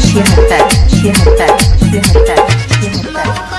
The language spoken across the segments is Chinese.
七还在，七还在，七还在，七还在。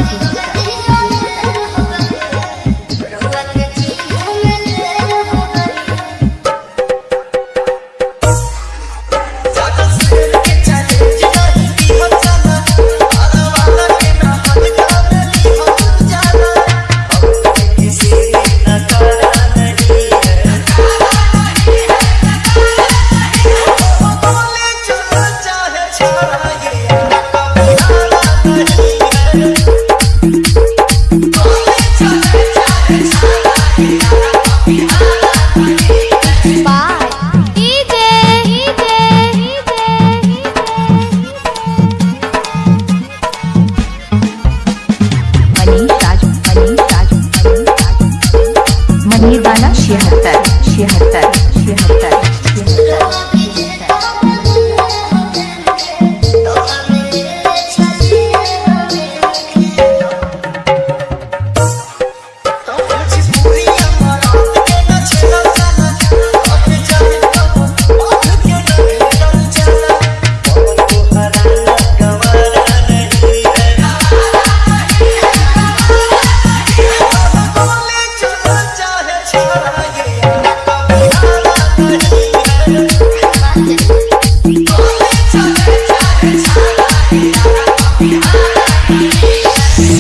میدان 76 76 76